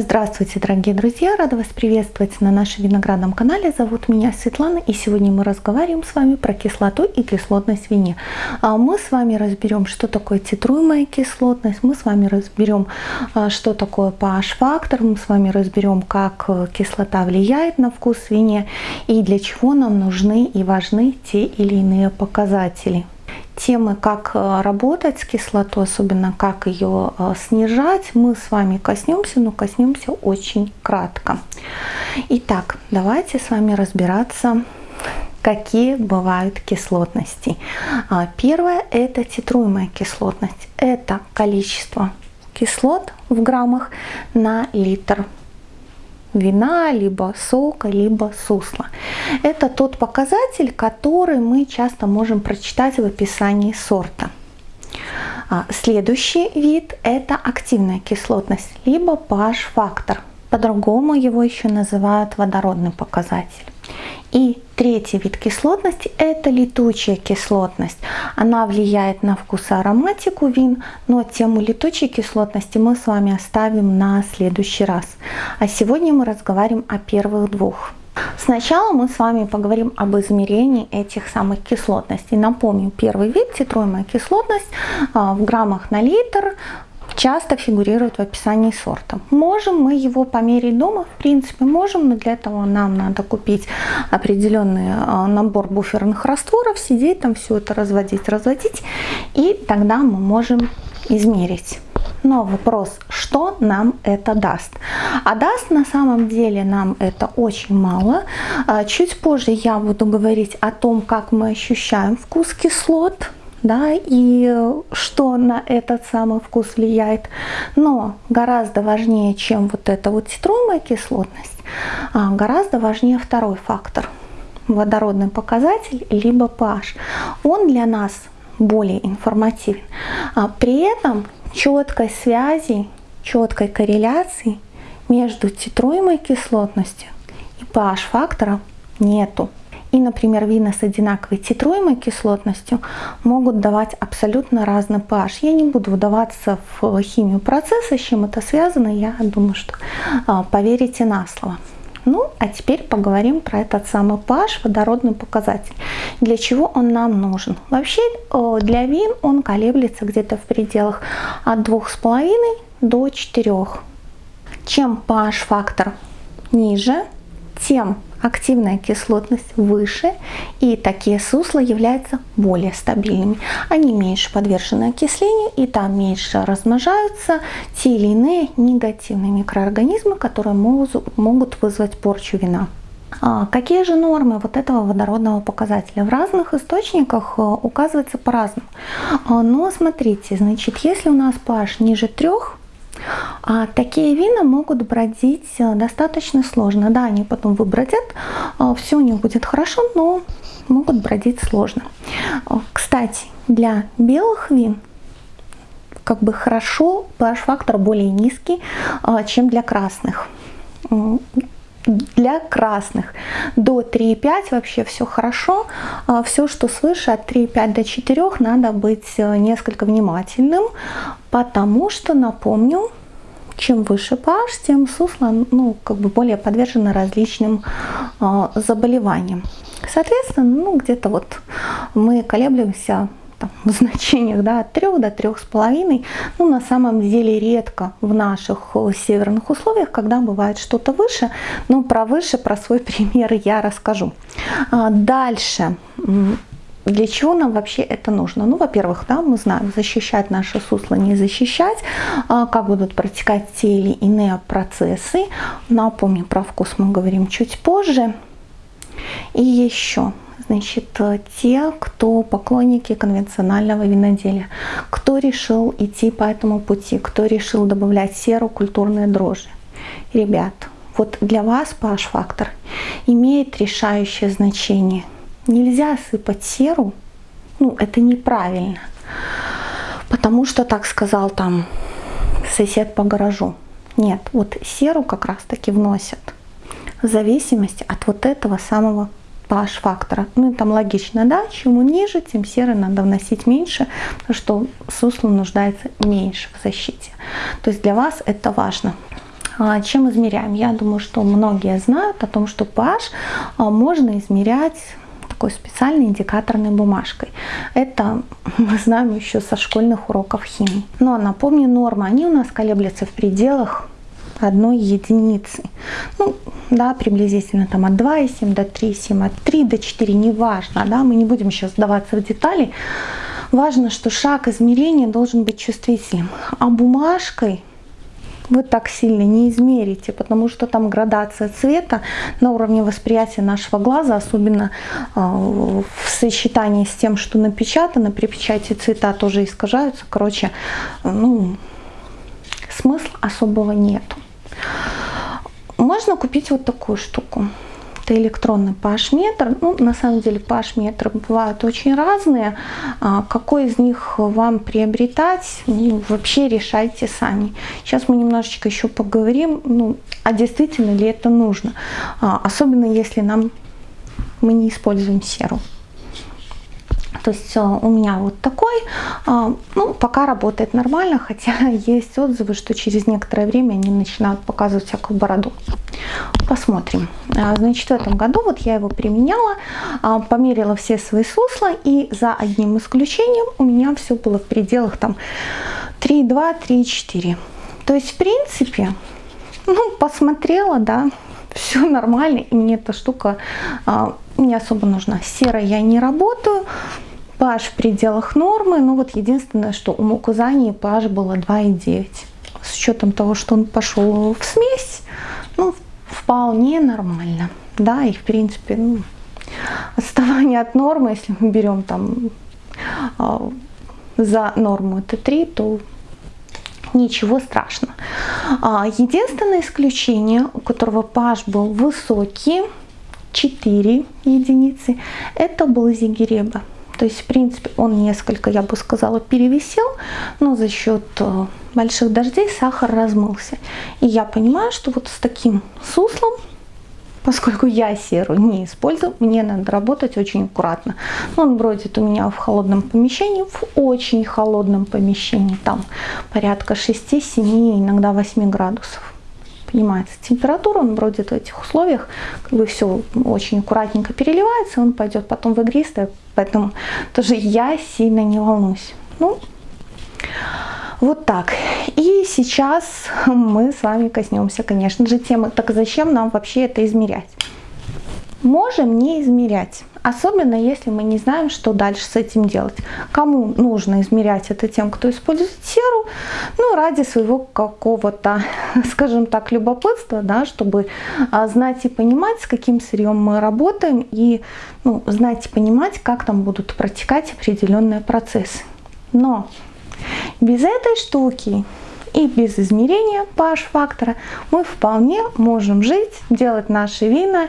Здравствуйте, дорогие друзья! Рада вас приветствовать на нашем виноградном канале. Зовут меня Светлана, и сегодня мы разговариваем с вами про кислоту и кислотность вине. А мы с вами разберем, что такое титруемая кислотность, мы с вами разберем, а, что такое pH-фактор, мы с вами разберем, как э, кислота влияет на вкус в вине и для чего нам нужны и важны те или иные показатели темы, как э, работать с кислотой, особенно как ее э, снижать, мы с вами коснемся, но коснемся очень кратко. Итак, давайте с вами разбираться какие бывают кислотности. А, первое – это титруемая кислотность. Это количество кислот в граммах на литр вина, либо сока, либо сусла. Это тот показатель, который мы часто можем прочитать в описании сорта. А, следующий вид – это активная кислотность, либо pH-фактор. По-другому его еще называют водородный показатель. И третий вид кислотности – это летучая кислотность. Она влияет на вкус и ароматику вин, но тему летучей кислотности мы с вами оставим на следующий раз. А сегодня мы разговариваем о первых двух. Сначала мы с вами поговорим об измерении этих самых кислотностей. Напомню, первый вид, титруемая кислотность а, в граммах на литр, часто фигурирует в описании сорта. Можем мы его померить дома? В принципе, можем, но для этого нам надо купить определенный а, набор буферных растворов, сидеть там все это разводить, разводить, и тогда мы можем измерить. Но вопрос, что нам это даст? А даст на самом деле нам это очень мало. А, чуть позже я буду говорить о том, как мы ощущаем вкус кислот, да, и что на этот самый вкус влияет. Но гораздо важнее, чем вот эта вот цитруемая кислотность, а, гораздо важнее второй фактор – водородный показатель, либо pH. Он для нас более информативен. А при этом четкой связи, четкой корреляции между титруемой кислотностью и pH-фактором нету. И, например, вина с одинаковой титруемой кислотностью могут давать абсолютно разный pH. Я не буду вдаваться в химию процесса, с чем это связано, я думаю, что а, поверите на слово. Ну, а теперь поговорим про этот самый pH, водородный показатель. Для чего он нам нужен? Вообще для вин он колеблется где-то в пределах от 2,5 до 4. Чем pH-фактор ниже, тем активная кислотность выше, и такие сусла являются более стабильными. Они меньше подвержены окислению, и там меньше размножаются те или иные негативные микроорганизмы, которые могут, вызвать порчу вина. А какие же нормы вот этого водородного показателя? В разных источниках э, указывается по-разному. А, но смотрите, значит, если у нас pH ниже 3, а такие вина могут бродить э, достаточно сложно. Да, они потом выбродят, э, все у них будет хорошо, но могут бродить сложно. Э, кстати, для белых вин как бы хорошо pH-фактор более низкий, чем для красных. Для красных до 3,5 вообще все хорошо. Все, что свыше от 3,5 до 4, надо быть несколько внимательным, потому что, напомню, чем выше pH, тем сусло ну, как бы более подвержено различным э, заболеваниям. Соответственно, ну, где-то вот мы колеблемся там, в значениях да, от 3 до 3,5. Ну, на самом деле редко в наших северных условиях, когда бывает что-то выше. Но про выше, про свой пример я расскажу. А дальше для чего нам вообще это нужно? Ну, во-первых, да, мы знаем, защищать наше сусло, не защищать, а, как будут протекать те или иные процессы. Напомню, про вкус мы говорим чуть позже. И еще, значит, те, кто поклонники конвенционального виноделия, кто решил идти по этому пути, кто решил добавлять серу, культурные дрожжи. Ребят, вот для вас pH-фактор имеет решающее значение – нельзя сыпать серу, ну, это неправильно. Потому что так сказал там сосед по гаражу. Нет, вот серу как раз таки вносят в зависимости от вот этого самого pH-фактора. Ну и там логично, да, чем ниже, тем серы надо вносить меньше, что сусло нуждается меньше в защите. То есть для вас это важно. А, чем измеряем? Я думаю, что многие знают о том, что pH а, можно измерять такой специальной индикаторной бумажкой. Это мы знаем еще со школьных уроков химии. Но напомню, нормы, они у нас колеблются в пределах одной единицы. Ну, да, приблизительно там от 2,7 до 3,7, от 3 до 4, неважно, да, мы не будем сейчас сдаваться в детали. Важно, что шаг измерения должен быть чувствительным. А бумажкой вы так сильно не измерите, потому что там градация цвета на уровне восприятия нашего глаза, особенно э, в сочетании с тем, что напечатано, при печати цвета тоже искажаются. Короче, ну, смысла особого нету. Можно купить вот такую штуку это электронный pH-метр. Ну, на самом деле pH-метры бывают очень разные. А, какой из них вам приобретать, ну, вообще решайте сами. Сейчас мы немножечко еще поговорим, ну, а действительно ли это нужно. А, особенно если нам мы не используем серу. То есть у меня вот такой, а, ну, пока работает нормально, хотя есть отзывы, что через некоторое время они начинают показывать всякую бороду. Посмотрим. А, значит, в этом году вот я его применяла, а, померила все свои сусла, и за одним исключением у меня все было в пределах там 3,2, 3,4. То есть, в принципе, ну, посмотрела, да, все нормально, и мне эта штука не особо нужна. Серой я не работаю, pH в пределах нормы, ну вот единственное, что у Мукузани pH было 2,9. С учетом того, что он пошел в смесь, ну, вполне нормально. Да, и в принципе, ну, отставание от нормы, если мы берем там э, за норму это 3, то ничего страшного. А, единственное исключение, у которого pH был высокий, 4 единицы, это был зигиреба. То есть, в принципе, он несколько, я бы сказала, перевесил, но за счет э, больших дождей сахар размылся. И я понимаю, что вот с таким суслом, поскольку я серу не использую, мне надо работать очень аккуратно. Он бродит у меня в холодном помещении, в очень холодном помещении, там порядка 6-7, иногда 8 градусов поднимается температура, он бродит в этих условиях, как бы все очень аккуратненько переливается, он пойдет потом в игристое, поэтому тоже я сильно не волнуюсь. Ну, вот так. И сейчас мы с вами коснемся, конечно же, темы, так зачем нам вообще это измерять? Можем не измерять. Особенно если мы не знаем, что дальше с этим делать. Кому нужно измерять это тем, кто использует серу, ну, ради своего какого-то, скажем так, любопытства, да, чтобы а, знать и понимать, с каким сырьем мы работаем, и ну, знать и понимать, как там будут протекать определенные процессы. Но без этой штуки и без измерения pH-фактора мы вполне можем жить, делать наши вина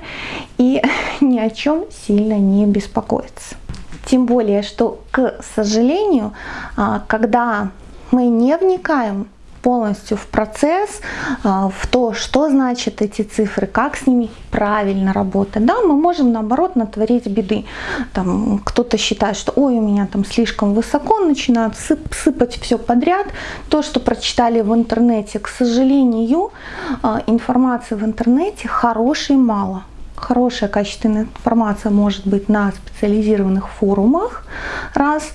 и ни о чем сильно не беспокоиться. Тем более, что, к сожалению, а, когда мы не вникаем полностью в процесс, а, в то, что значат эти цифры, как с ними правильно работать. Да, мы можем наоборот натворить беды. Там кто-то считает, что ой, у меня там слишком высоко, начинают сып сыпать все подряд. То, что прочитали в интернете, к сожалению, а, информации в интернете хорошей мало. Хорошая качественная информация может быть на специализированных форумах, раз.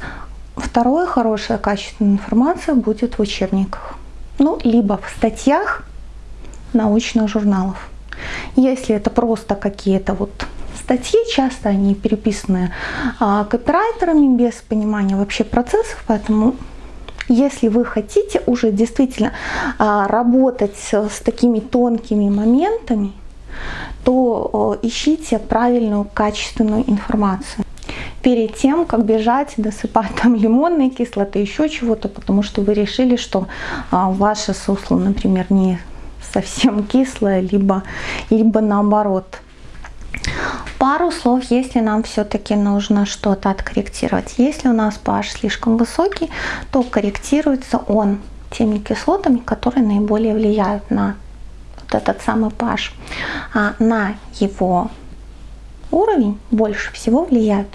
Второе, хорошая качественная информация будет в учебниках ну, либо в статьях научных журналов. Если это просто какие-то вот статьи, часто они переписаны а, копирайтерами без понимания вообще процессов, поэтому если вы хотите уже действительно а, работать с такими тонкими моментами, то а, ищите правильную качественную информацию перед тем, как бежать, досыпать там лимонной кислоты, еще чего-то, потому что вы решили, что а, ваше сусло, например, не совсем кислое, либо, либо наоборот. Пару слов, если нам все-таки нужно что-то откорректировать. Если у нас pH слишком высокий, то корректируется он теми кислотами, которые наиболее влияют на вот этот самый pH. А на его уровень больше всего влияют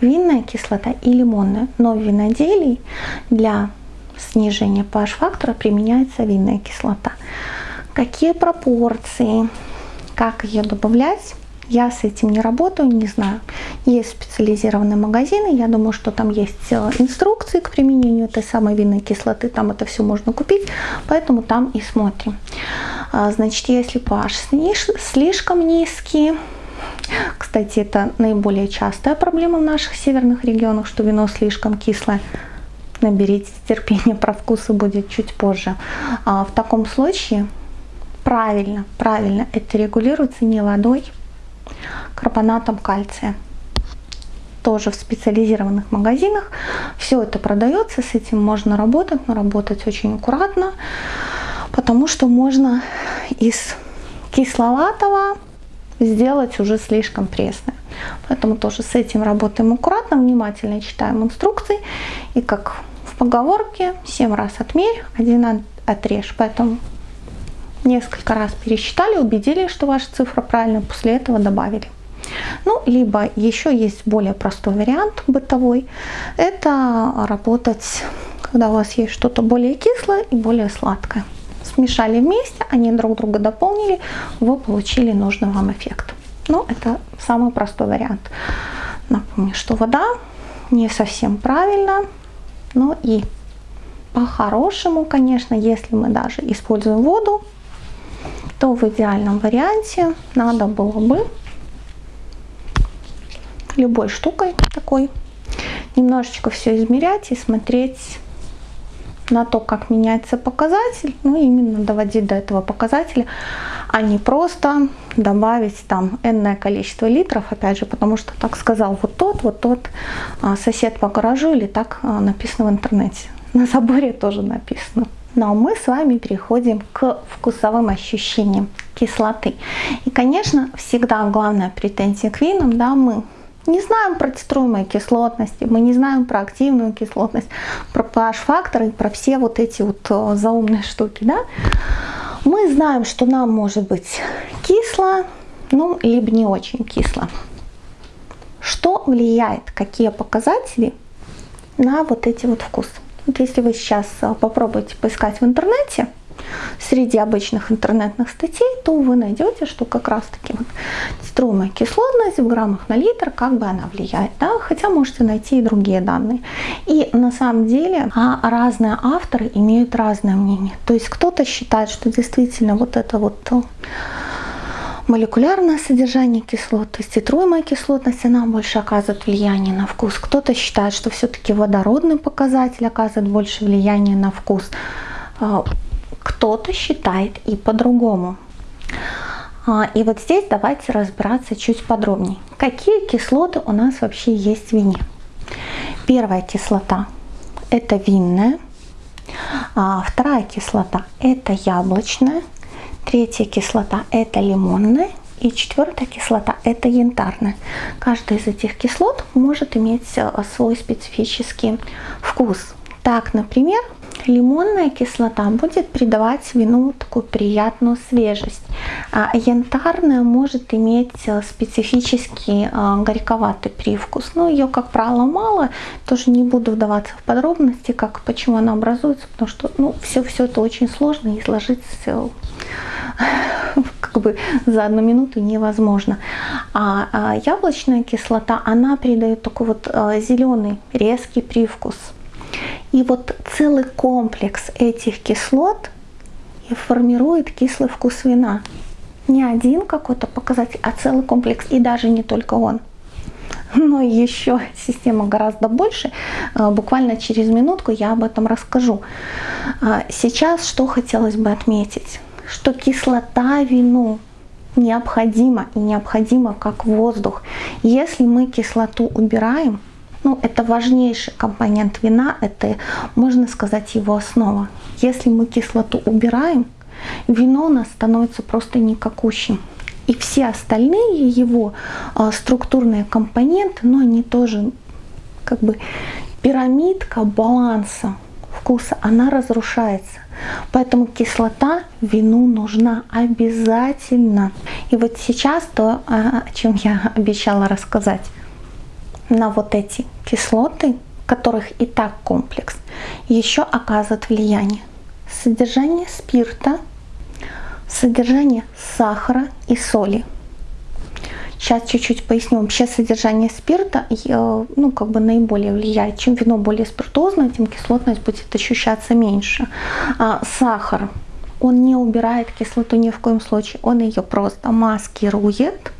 винная кислота и лимонная. Но в виноделии для снижения pH-фактора применяется винная кислота. какие пропорции, как ее добавлять. Я с этим не работаю, не знаю. Есть специализированные магазины, я думаю, что там есть э, инструкции к применению этой самой винной кислоты, там это все можно купить, поэтому там и смотрим. А, значит, если pH слишком низкий, кстати, это наиболее частая проблема в наших северных регионах, что вино слишком кислое. Наберите терпения, про вкусы будет чуть позже. А в таком случае правильно, правильно это регулируется не водой, карбонатом кальция. Тоже в специализированных магазинах. Все это продается, с этим можно работать, но работать очень аккуратно, потому что можно из кисловатого сделать уже слишком пресное. Поэтому тоже с этим работаем аккуратно, внимательно читаем инструкции. И как в поговорке, 7 раз отмерь, один отрежь. Поэтому несколько раз пересчитали, убедились, что ваша цифра правильная, после этого добавили. Ну, либо еще есть более простой вариант бытовой. Это работать, когда у вас есть что-то более кислое и более сладкое. Смешали вместе, они друг друга дополнили, вы получили нужный вам эффект. Ну, это самый простой вариант. Напомню, что вода не совсем правильно, но и по-хорошему, конечно, если мы даже используем воду, то в идеальном варианте надо было бы любой штукой такой немножечко все измерять и смотреть на то, как меняется показатель, ну именно доводить до этого показателя, а не просто добавить там энное количество литров, опять же, потому что так сказал вот тот, вот тот а, сосед по гаражу или так а, написано в интернете. На заборе тоже написано. Но мы с вами переходим к вкусовым ощущениям кислоты. И, конечно, всегда главная претензия к винам, да, мы не знаем про цитруемые кислотности, мы не знаем про активную кислотность, про pH-факторы про все вот эти вот э, заумные штуки, да. Мы знаем, что нам может быть кисло, ну, либо не очень кисло. Что влияет, какие показатели на вот эти вот вкусы? Вот если вы сейчас э, попробуете поискать в интернете, среди обычных интернетных статей, то вы найдете, что как раз таки вот струмная кислотность в граммах на литр, как бы она влияет, да, хотя можете найти и другие данные. И на самом деле а разные авторы имеют разное мнение. То есть кто-то считает, что действительно вот это вот э, молекулярное содержание кислот, то есть титруемая кислотность, она больше оказывает влияние на вкус. Кто-то считает, что все-таки водородный показатель оказывает больше влияния на вкус. А, кто-то считает и по-другому. А, и вот здесь давайте разбираться чуть подробнее. Какие кислоты у нас вообще есть в вине? Первая кислота – это винная. А вторая кислота – это яблочная. Третья кислота – это лимонная. И четвертая кислота – это янтарная. Каждая из этих кислот может иметь э, свой специфический вкус. Так, например, Лимонная кислота будет придавать вину такую приятную свежесть. А янтарная может иметь э, специфический э, горьковатый привкус. Но ее, как правило, мало. Тоже не буду вдаваться в подробности, как почему она образуется, потому что ну, все, все это очень сложно и сложить все как бы за одну минуту невозможно. А, а яблочная кислота, она придает такой вот э, зеленый резкий привкус. И вот целый комплекс этих кислот и формирует кислый вкус вина. Не один какой-то показатель, а целый комплекс. И даже не только он. Но еще система гораздо больше. А, буквально через минутку я об этом расскажу. А, сейчас что хотелось бы отметить? Что кислота вину необходима и необходима как воздух. Если мы кислоту убираем, ну, это важнейший компонент вина, это, можно сказать, его основа. Если мы кислоту убираем, вино у нас становится просто никакущим. И все остальные его а, структурные компоненты, но они тоже как бы пирамидка баланса вкуса, она разрушается. Поэтому кислота вину нужна обязательно. И вот сейчас то, о чем я обещала рассказать на вот эти кислоты, которых и так комплекс, еще оказывает влияние. Содержание спирта, Содержание сахара и соли. Сейчас чуть-чуть поясню. Вообще содержание спирта э, ну, как бы наиболее влияет. Чем вино более спиртозное, тем кислотность будет ощущаться меньше. А сахар, он не убирает кислоту ни в коем случае. Он ее просто маскирует.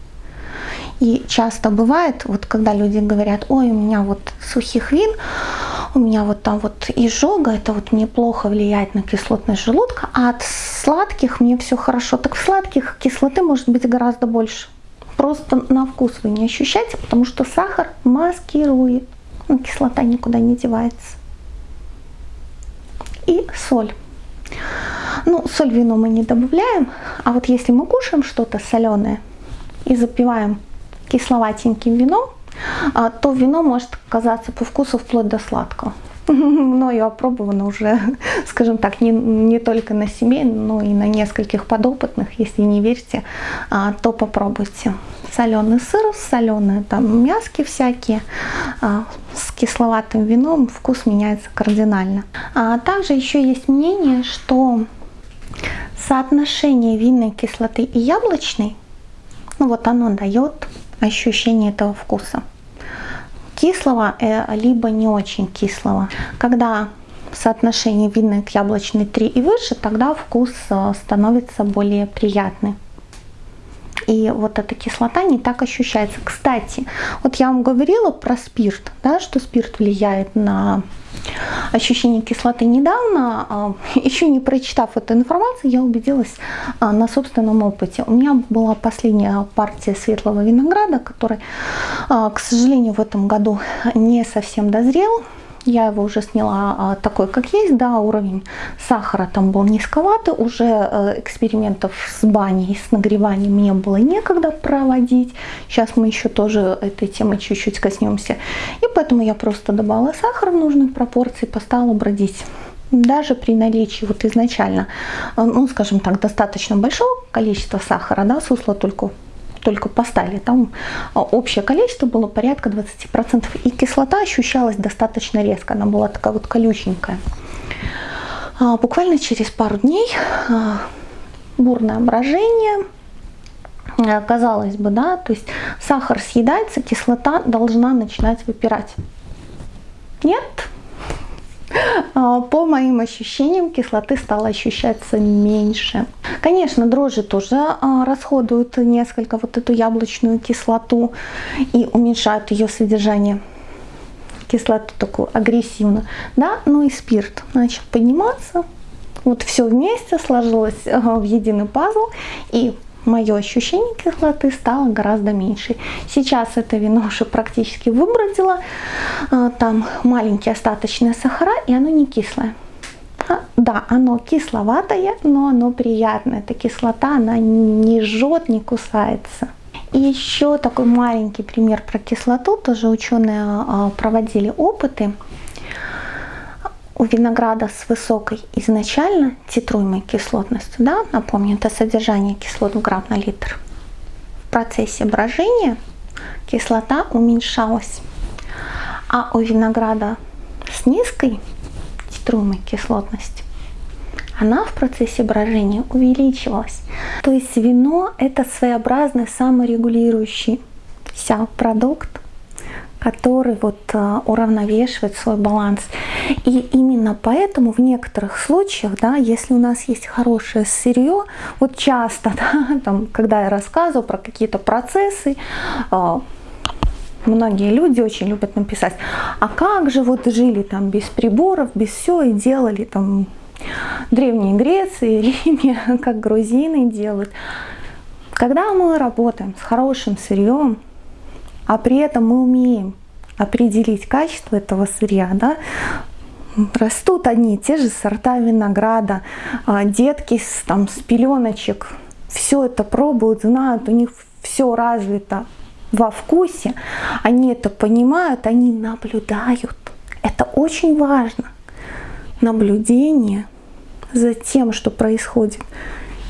И часто бывает, вот когда люди говорят, ой, у меня вот сухих вин, у меня вот там вот изжога, это вот мне плохо влияет на кислотность желудка, а от сладких мне все хорошо. Так в сладких кислоты может быть гораздо больше. Просто на вкус вы не ощущаете, потому что сахар маскирует. Ну, кислота никуда не девается. И соль. Ну, соль в вино мы не добавляем, а вот если мы кушаем что-то соленое и запиваем кисловатеньким вином, а, то вино может казаться по вкусу вплоть до сладкого. Мною опробовано уже, скажем так, не, не только на себе, но и на нескольких подопытных. Если не верите, а, то попробуйте. Соленый сыр, соленые там мяски всякие, а, с кисловатым вином вкус меняется кардинально. А также еще есть мнение, что соотношение винной кислоты и яблочной, ну вот оно дает ощущение этого вкуса. Кислого, э, либо не очень кислого. Когда соотношение винной к яблочной 3 и выше, тогда вкус э, становится более приятный и вот эта кислота не так ощущается. Кстати, вот я вам говорила про спирт, да, что спирт влияет на ощущение кислоты недавно, а, еще не прочитав эту информацию, я убедилась а, на собственном опыте. У меня была последняя партия светлого винограда, который, а, к сожалению, в этом году не совсем дозрел. Я его уже сняла а, такой, как есть, да, уровень сахара там был низковатый, уже э, экспериментов с баней, с нагреванием мне было некогда проводить. Сейчас мы еще тоже этой темы чуть-чуть коснемся. И поэтому я просто добавила сахар в нужной пропорции, поставила бродить даже при наличии вот изначально, э, ну, скажем так, достаточно большого количества сахара, да, сусло только только поставили, там а, общее количество было порядка 20%, и кислота ощущалась достаточно резко, она была такая вот колюченькая. А, буквально через пару дней а, бурное брожение, казалось бы, да, то есть сахар съедается, кислота должна начинать выпирать. Нет, по моим ощущениям, кислоты стало ощущаться меньше. Конечно, дрожжи тоже а, расходуют несколько вот эту яблочную кислоту и уменьшают ее содержание кислоту такую агрессивную, да, ну и спирт начал подниматься, вот все вместе сложилось в единый пазл, и мое ощущение кислоты стало гораздо меньше. Сейчас это вино уже практически выбродило, а, там маленькие остаточные сахара, и оно не кислое. А, да, оно кисловатое, но оно приятное. Эта кислота, она не жжет, не кусается. И еще такой маленький пример про кислоту. Тоже ученые а, проводили опыты у винограда с высокой изначально титруемой кислотностью, да, напомню, это содержание кислот в грамм на литр, в процессе брожения кислота уменьшалась. А у винограда с низкой титруемой кислотностью она в процессе брожения увеличивалась. То есть вино это своеобразный саморегулирующий вся продукт, который вот а, уравновешивает свой баланс. И именно поэтому в некоторых случаях, да, если у нас есть хорошее сырье, вот часто, да, там, когда я рассказываю про какие-то процессы, а, многие люди очень любят написать, а как же вот жили там без приборов, без всего и делали там Древней Греции, Риме, как грузины делают. Когда мы работаем с хорошим сырьем, а при этом мы умеем определить качество этого сырья, да, растут одни и те же сорта винограда, а, детки с, там, с пеленочек, все это пробуют, знают, у них все развито во вкусе, они это понимают, они наблюдают. Это очень важно. Наблюдение за тем, что происходит.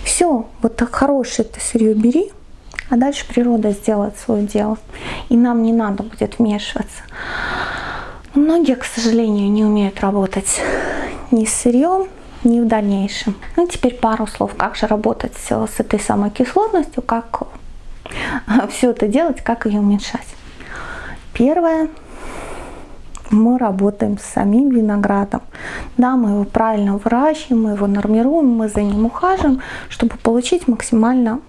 Все, вот так хорошее это сырье бери, а дальше природа сделает свое дело. И нам не надо будет вмешиваться. Многие, к сожалению, не умеют работать ни с сырьем, не в дальнейшем. Ну теперь пару слов, как же работать с этой самой кислотностью, как все это делать, как ее уменьшать. Первое, мы работаем с самим виноградом. Да, мы его правильно выращиваем, мы его нормируем, мы за ним ухаживаем, чтобы получить максимально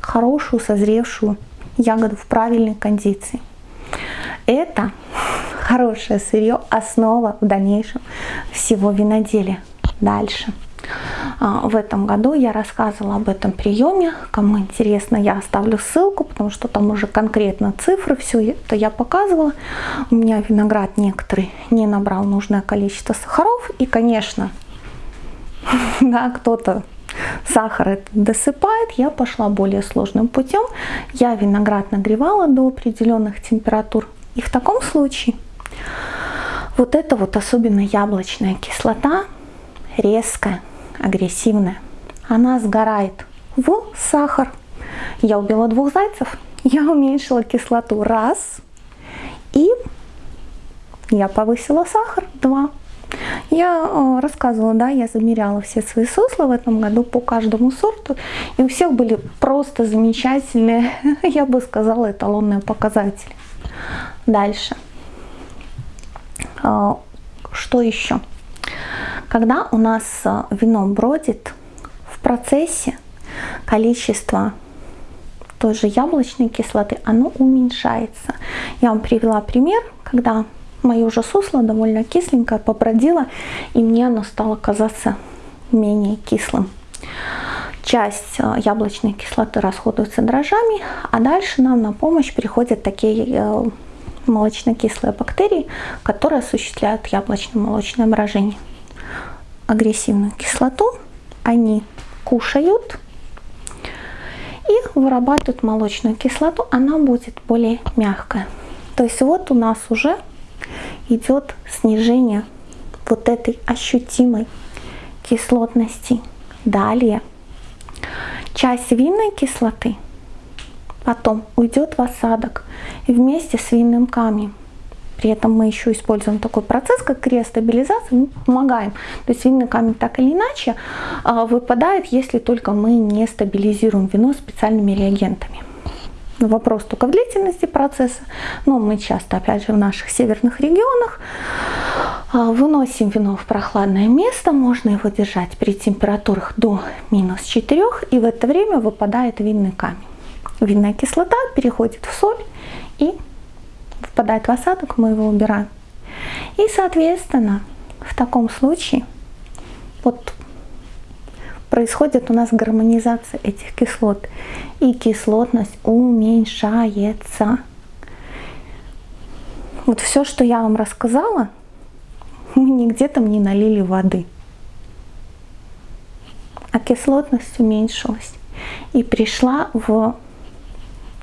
хорошую, созревшую ягоду в правильной кондиции. Это хорошее сырье, основа в дальнейшем всего виноделия. Дальше. А, в этом году я рассказывала об этом приеме. Кому интересно, я оставлю ссылку, потому что там уже конкретно цифры, все это я показывала. У меня виноград некоторый не набрал нужное количество сахаров. И, конечно, да, кто-то сахар это досыпает, я пошла более сложным путем. Я виноград нагревала до определенных температур. И в таком случае вот эта вот особенно яблочная кислота резкая, агрессивная, она сгорает в сахар. Я убила двух зайцев, я уменьшила кислоту раз, и я повысила сахар два. Я э, рассказывала, да, я замеряла все свои сусла в этом году по каждому сорту, и у всех были просто замечательные, я бы сказала, эталонные показатели. Дальше. Э, что еще? Когда у нас э, вино бродит в процессе, количество той же яблочной кислоты, оно уменьшается. Я вам привела пример, когда мое уже сусло довольно кисленькое побродило, и мне оно стало казаться менее кислым. Часть э, яблочной кислоты расходуется дрожжами, а дальше нам на помощь приходят такие э, молочно-кислые бактерии, которые осуществляют яблочно-молочное брожение агрессивную кислоту, они кушают и вырабатывают молочную кислоту, она будет более мягкая. То есть вот у нас уже идет снижение вот этой ощутимой кислотности. Далее часть винной кислоты потом уйдет в осадок вместе с винным камнем. При этом мы еще используем такой процесс, как криостабилизация, мы помогаем. То есть винный камень так или иначе а, выпадает, если только мы не стабилизируем вино специальными реагентами. Вопрос только в длительности процесса, но мы часто, опять же, в наших северных регионах а, выносим вино в прохладное место, можно его держать при температурах до минус 4, и в это время выпадает винный камень. Винная кислота переходит в соль и впадает в осадок, мы его убираем. И, соответственно, в таком случае вот происходит у нас гармонизация этих кислот. И кислотность уменьшается. Вот все, что я вам рассказала, мы нигде там не налили воды. А кислотность уменьшилась и пришла в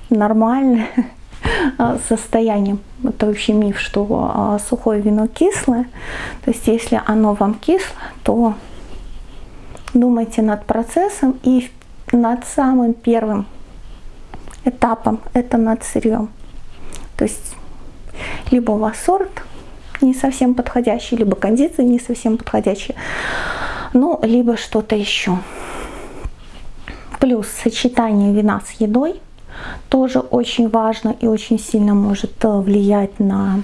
нормальное состоянием. Это вообще миф, что а, сухое вино кислое. То есть если оно вам кисло, то думайте над процессом и над самым первым этапом, это над сырьем. То есть либо у вас сорт не совсем подходящий, либо кондиции не совсем подходящие, ну, либо что-то еще. Плюс сочетание вина с едой – тоже очень важно и очень сильно может э, влиять на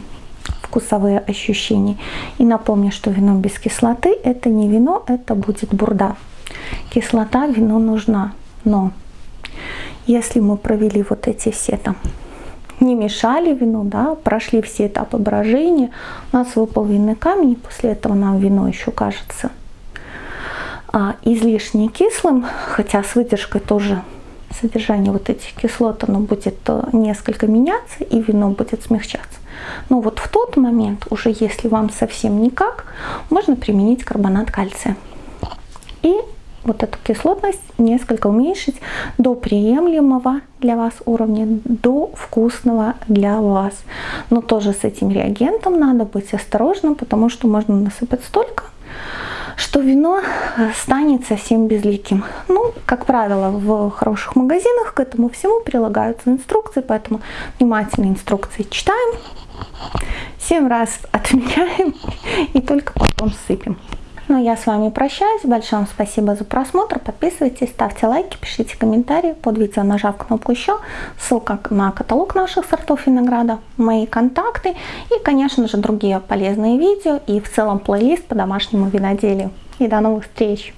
вкусовые ощущения. И напомню, что вино без кислоты это не вино, это будет бурда. Кислота вину нужна, но если мы провели вот эти все там не мешали вину, да, прошли все этапы брожения, у нас выпал винный камень, и после этого нам вино еще кажется а, излишне кислым, хотя с выдержкой тоже содержание вот этих кислот, оно будет э, несколько меняться и вино будет смягчаться. Но вот в тот момент, уже если вам совсем никак, можно применить карбонат кальция. И вот эту кислотность несколько уменьшить до приемлемого для вас уровня, до вкусного для вас. Но тоже с этим реагентом надо быть осторожным, потому что можно насыпать столько, что вино э, станет совсем безликим. Ну, как правило, в хороших магазинах к этому всему прилагаются инструкции, поэтому внимательно инструкции читаем, 7 раз отмечаем и только потом сыпем. Ну, я с вами прощаюсь. Большое вам спасибо за просмотр. Подписывайтесь, ставьте лайки, пишите комментарии под видео, нажав кнопку еще. Ссылка на каталог наших сортов винограда, мои контакты и, конечно же, другие полезные видео и в целом плейлист по домашнему виноделию. И до новых встреч!